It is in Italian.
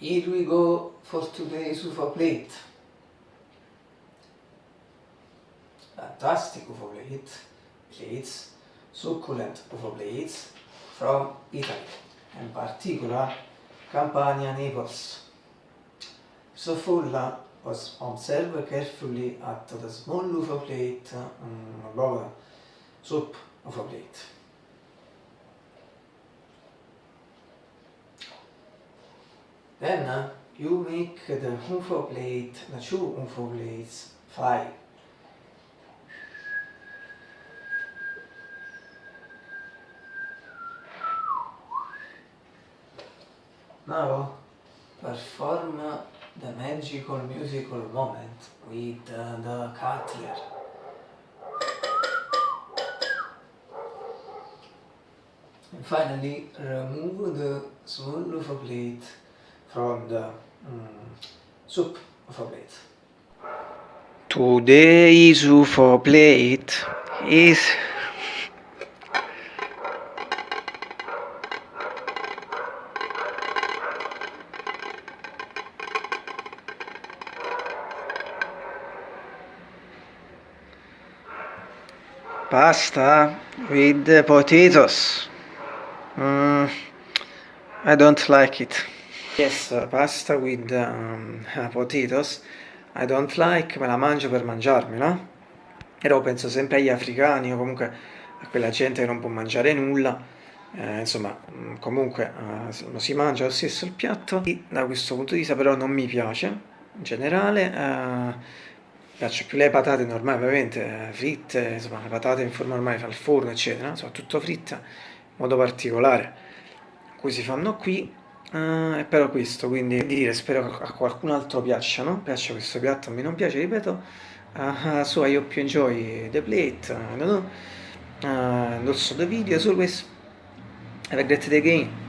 Here we go for today's UFO plate. Fantastic UFO plate, plates, succulent UFO plates from Italy, in particular Campania, Naples. So Fulla was observed carefully at the small UFO plate um, mm, above soup UFO plate. Then uh, you make the UFO plate, the two UFO plates fly. Now perform the magical musical moment with uh, the cutler. And finally remove the small UFO plate from the mm, soup UFO plate. Today's UFO plate is pasta with potatoes. Mm, I don't like it. Yes, pasta with um, potatoes. I don't like, me la mangio per mangiarmi, no? Però penso sempre agli africani o comunque a quella gente che non può mangiare nulla. Eh, insomma, mm, comunque eh, lo si mangia lo stesso il piatto. E da questo punto di vista però non mi piace, in generale. Eh, piacciono più le patate normali ovviamente, eh, fritte, insomma le patate in forma normale al forno eccetera, soprattutto fritte in modo particolare, cui si fanno qui, uh, però questo, quindi dire, spero a qualcun altro piaccia, no? Piace questo piatto, a me non piace, ripeto, uh, so I hope you enjoy the plate, uh, no, no. Uh, and also the video, as always, have a great day again.